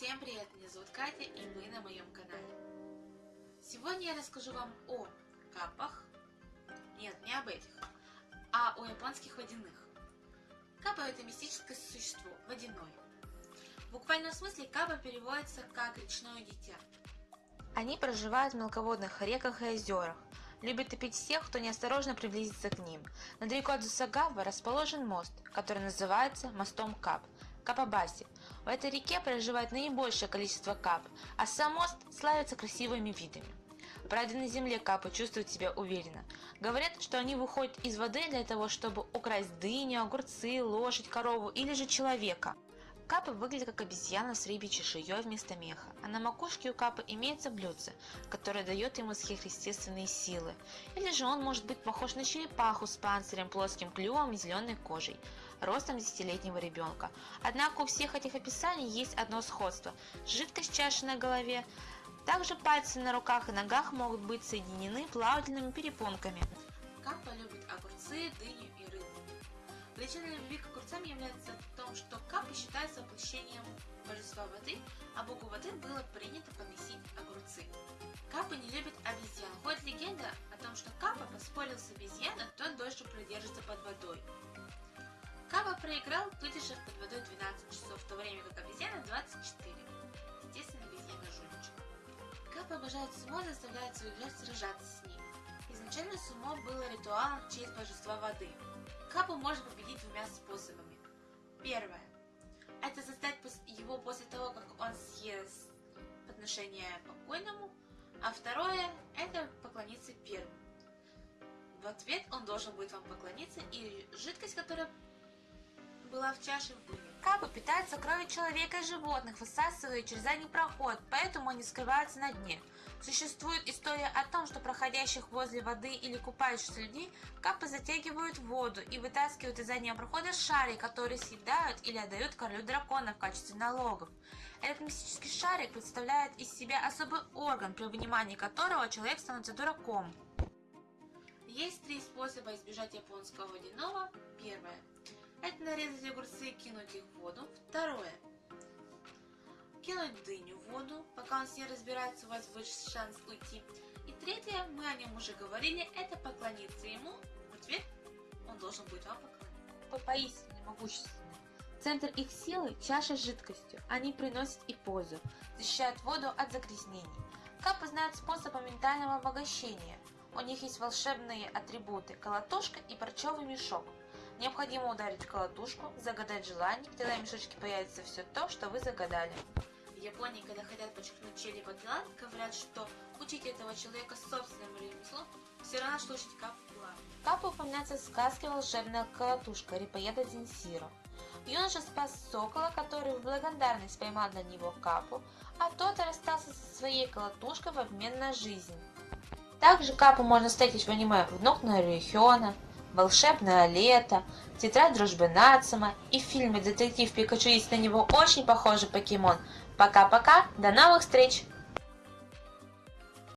Всем привет, меня зовут Катя и вы на моем канале. Сегодня я расскажу вам о капах, нет, не об этих, а о японских водяных. Капа это мистическое существо, водяное. В буквальном смысле капа переводится как речное дитя. Они проживают в мелководных реках и озерах, любят топить всех, кто неосторожно приблизится к ним. Недалеко от Засагава расположен мост, который называется мостом Кап, Капабаси. В этой реке проживает наибольшее количество кап, а сам мост славится красивыми видами. Правда, на земле капы чувствуют себя уверенно. Говорят, что они выходят из воды для того, чтобы украсть дыню, огурцы, лошадь, корову или же человека. Капы выглядят как обезьяна с рыбьей чешуей вместо меха, а на макушке у капы имеется блюдце, которое дает ему сверхъестественные силы. Или же он может быть похож на черепаху с панцирем, плоским клювом и зеленой кожей, ростом десятилетнего ребенка. Однако у всех этих описаний есть одно сходство – жидкость чаши на голове. Также пальцы на руках и ногах могут быть соединены плавательными перепонками. Капа любит огурцы, дыню и рыбу. Причиной любви к огурцам является в том, что Капа считается воплощением божества воды, а богу воды было принято поносить огурцы. Капа не любит обезьян. Ходит легенда о том, что Капа поспорил с обезьяной, тот дольше продержится под водой. Проиграл, выдержав под водой 12 часов, в то время как обезьяна 24. Естественно, обезьяна жульничка. Капа обожает сумо, заставляет своих жертв сражаться с ним. Изначально сумо было ритуалом в честь божества воды. Капу можно победить двумя способами. Первое. Это застать его после того, как он съест подношение покойному. А второе – это поклониться первым. В ответ он должен будет вам поклониться, и жидкость, которая была в чаше, выльет. Капы питаются кровью человека и животных, высасывая через задний проход, поэтому они скрываются на дне. Существует история о том, что проходящих возле воды или купающихся людей капы затягивают в воду и вытаскивают из заднего прохода шарик, который съедают или отдают королю дракона в качестве налогов. Этот мистический шарик представляет из себя особый орган, при внимании которого человек становится дураком. Есть три способа избежать японского водяного. Первое это нарезать огурцы и кинуть их в воду. Второе. Кинуть дыню в воду, пока он с ней разбирается, у вас выше шанс уйти. И третье, мы о нем уже говорили, это поклониться ему. В ответ он должен будет вам поклониться. Поистине могущественны. Центр их силы – чаша с жидкостью. Они приносят и пользу, защищают воду от загрязнений. Капы знают способ ментального обогащения. У них есть волшебные атрибуты – колотушка и парчевый мешок – Необходимо ударить колотушку, загадать желание, тогда в мешочке появится все то, что вы загадали. В Японии, когда хотят подчеркнуть чей-либо талант, говорят, что учить этого человека собственным ремеслом все равно, что учить капу плавать. Капа упоминается в сказке «Волшебная колотушка» Рипоеда Дзинсиро. Юноша спас сокола, который в благодарность поймал на него капу, а тот расстался со своей колотушкой в обмен на жизнь. Также капу можно встретить в аниме «Внук Нарюхиона», волшебное лето, тетрадь дружбы Нацума и в фильме «Детектив Пикачу» есть на него очень похожий покемон. Пока-пока, до новых встреч!